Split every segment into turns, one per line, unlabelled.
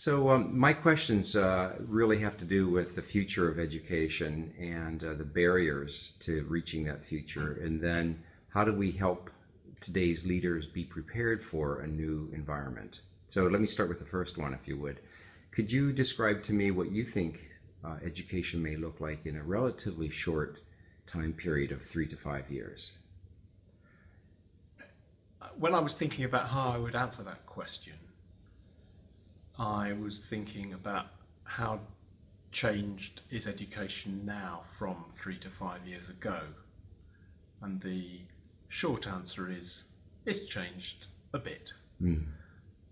So um, my questions uh, really have to do with the future of education and uh, the barriers to reaching that future, and then how do we help today's leaders be prepared for a new environment? So let me start with the first one, if you would. Could you describe to me what you think uh, education may look like in a relatively short time period of three to five years?
When I was thinking about how I would answer that question, I was thinking about how changed is education now from three to five years ago. And the short answer is it's changed a bit. Mm.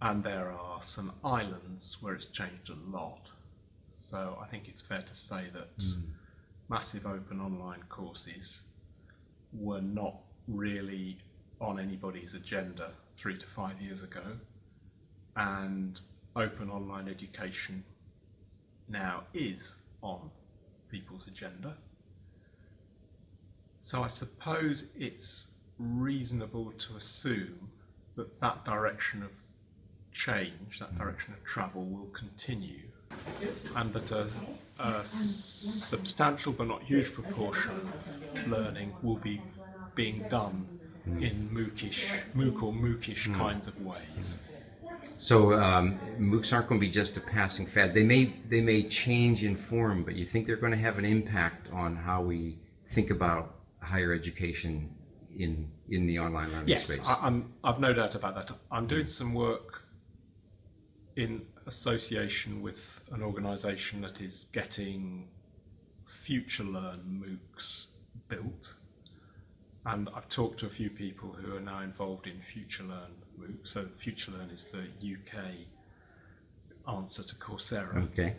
And there are some islands where it's changed a lot. So I think it's fair to say that mm. massive open online courses were not really on anybody's agenda three to five years ago. And open online education now is on people's agenda. So I suppose it's reasonable to assume that that direction of change, that direction of travel will continue and that a, a substantial but not huge proportion of learning will be being done in MOOCish, MOOC or MOOCish mm. kinds of ways.
So um, MOOCs aren't going to be just a passing fad. They may they may change in form, but you think they're going to have an impact on how we think about higher education in in the online learning
yes,
space.
Yes, I've no doubt about that. I'm doing some work in association with an organisation that is getting FutureLearn MOOCs built, and I've talked to a few people who are now involved in FutureLearn MOOC. So FutureLearn is the UK answer to Coursera.
Okay.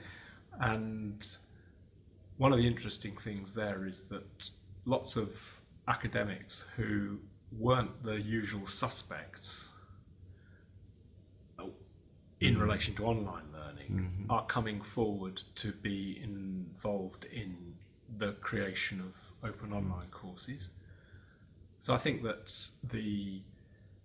And one of the interesting things there is that lots of academics who weren't the usual suspects in mm. relation to online learning mm -hmm. are coming forward to be involved in the creation of open online courses. So I think that the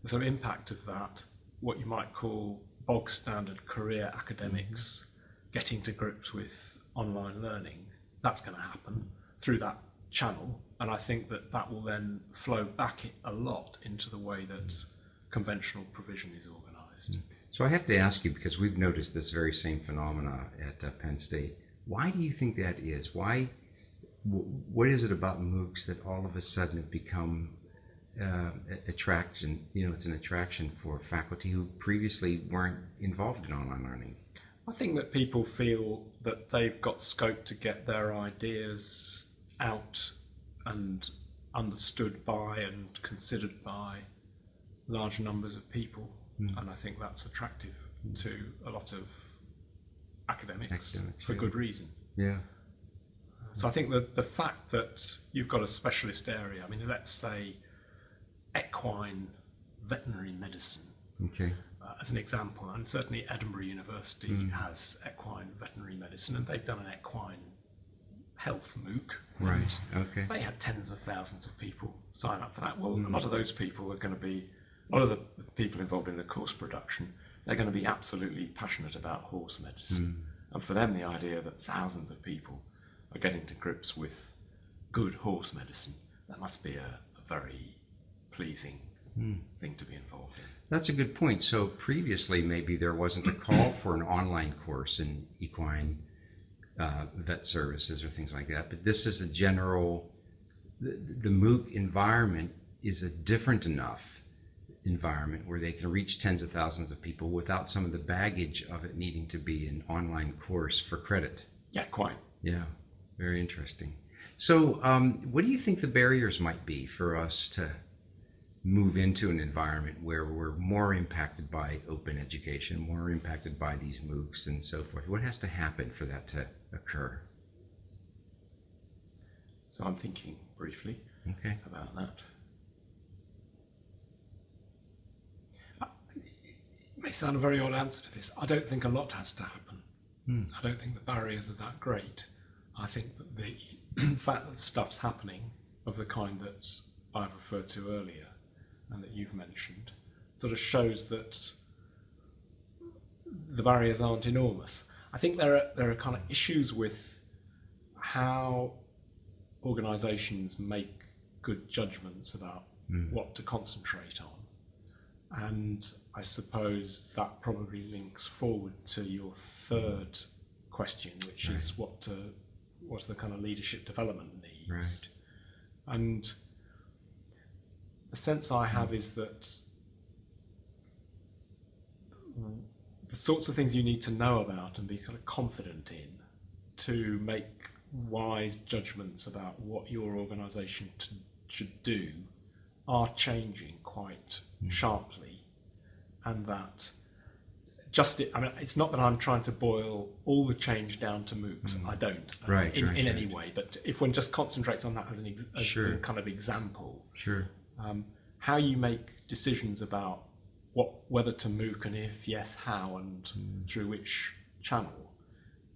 the sort of impact of that, what you might call bog standard career academics mm -hmm. getting to grips with online learning, that's going to happen through that channel. And I think that that will then flow back a lot into the way that conventional provision is organized.
So I have to ask you, because we've noticed this very same phenomena at uh, Penn State, why do you think that is? Why, what is it about MOOCs that all of a sudden have become uh, attraction, you know, it's an attraction for faculty who previously weren't involved in online learning?
I think that people feel that they've got scope to get their ideas out and understood by and considered by large numbers of people. Mm. And I think that's attractive mm. to a lot of academics, academics for yeah. good reason.
Yeah.
So I think that the fact that you've got a specialist area, I mean, let's say equine veterinary medicine.
Okay.
Uh, as an example, and certainly Edinburgh University mm. has equine veterinary medicine, and they've done an equine health MOOC.
Right. Okay.
They had tens of thousands of people sign up for that. Well, mm. a lot of those people are going to be, a lot of the people involved in the course production, they're going to be absolutely passionate about horse medicine. Mm. And for them, the idea that thousands of people are getting to grips with good horse medicine, that must be a, a very pleasing mm. thing to be involved in.
That's a good point. So previously, maybe there wasn't a call for an online course in equine uh, vet services or things like that. But this is a general, the, the MOOC environment is a different enough environment where they can reach tens of thousands of people without some of the baggage of it needing to be an online course for credit.
Yeah, quite.
Yeah, very interesting. So, um, what do you think the barriers might be for us to move into an environment where we're more impacted by open education, more impacted by these MOOCs and so forth? What has to happen for that to occur?
So I'm thinking briefly
okay.
about that. Uh, it may sound a very odd answer to this. I don't think a lot has to happen. Hmm. I don't think the barriers are that great. I think that the fact that stuff's happening of the kind that I've referred to earlier and that you've mentioned sort of shows that the barriers aren't enormous. I think there are there are kind of issues with how organisations make good judgments about hmm. what to concentrate on, and I suppose that probably links forward to your third question, which is what to what's the kind of leadership development needs,
Right.
and the sense I have is that the sorts of things you need to know about and be kind of confident in to make wise judgments about what your organisation t- should do are changing quite sharply, and that just it, I mean it's not that I'm trying to boil all the change down to MOOCs. I don't uh,
Right,
in,
right,
in
right.
any way. But if one just concentrates on that as an ex- as
Sure.
kind of example,
Sure.
Um, how you make decisions about what whether to MOOC and if yes, how and through which channel.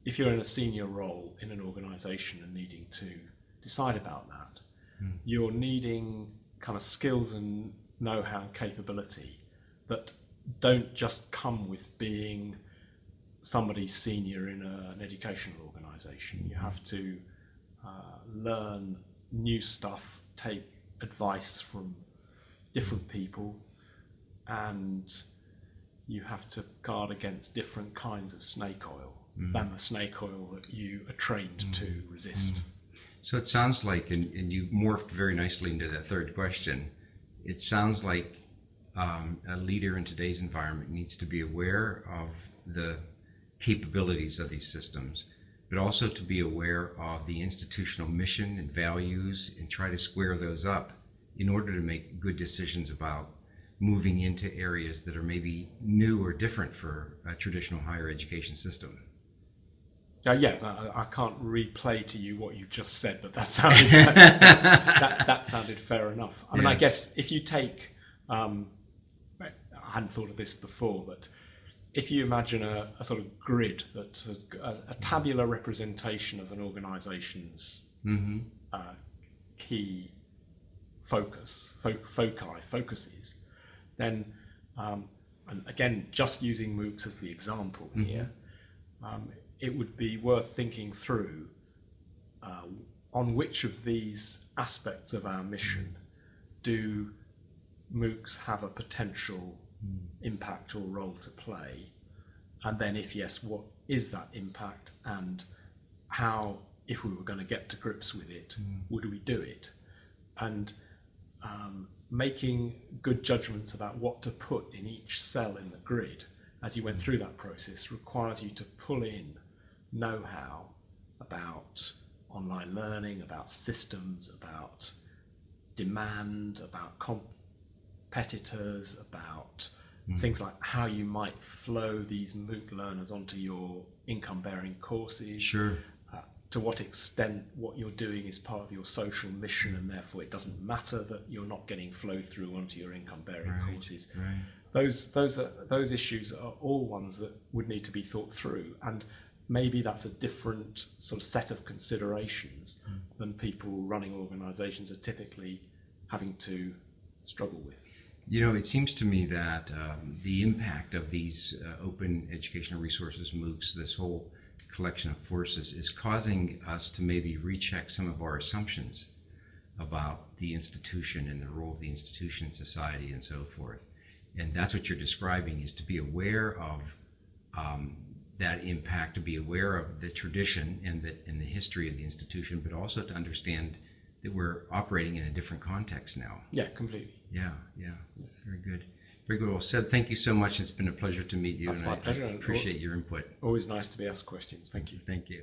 If you're in a senior role in an organisation and needing to decide about that, you're needing kind of skills and know-how and capability that don't just come with being somebody senior in a, an educational organisation. You have to uh, learn new stuff, take advice from different people, and you have to guard against different kinds of snake oil mm. than the snake oil that you are trained to mm. resist. Mm.
So it sounds like, and, and you morphed very nicely into that third question. It sounds like um, a leader in today's environment needs to be aware of the capabilities of these systems, but also to be aware of the institutional mission and values and try to square those up in order to make good decisions about moving into areas that are maybe new or different for a traditional higher education system.
Uh, yeah, I, I can't replay to you what you just said, but that sounded that, that sounded fair enough. I mean, I guess if you take, um, I hadn't thought of this before, but if you imagine a, a sort of grid that a, a tabular representation of an organisation's
Mm-hmm.
uh, key focus, fo- foci, focuses, then, um, and again, just using MOOCs as the example here, um, it would be worth thinking through uh, on which of these aspects of our mission do MOOCs have a potential impact or role to play? And then, if yes, what is that impact and how, if we were going to get to grips with it, would we do it? And um, making good judgments about what to put in each cell in the grid as you went through that process requires you to pull in know how about online learning, about systems, about demand, about competitors, about things like how you might flow these MOOC learners onto your income bearing courses
Sure.
uh, to what extent what you're doing is part of your social mission and therefore it doesn't matter that you're not getting flow through onto your income bearing
Right,
courses
Right.
those those are, those issues are all ones that would need to be thought through and maybe that's a different sort of set of considerations than people running organizations are typically having to struggle with
You know, it seems to me that um, the impact of these uh, open educational resources, MOOCs, this whole collection of forces, is causing us to maybe recheck some of our assumptions about the institution and the role of the institution in society and so forth. And that's what you're describing is to be aware of um, that impact, to be aware of the tradition and the, and the history of the institution, but also to understand that we're operating in a different context now.
yeah completely
Yeah, yeah, very good. Very good. Well said. Thank you so much. It's been a pleasure to meet you.
That's
and
my
I-
pleasure.
I appreciate your input.
always nice to be asked questions thank you
Thank you.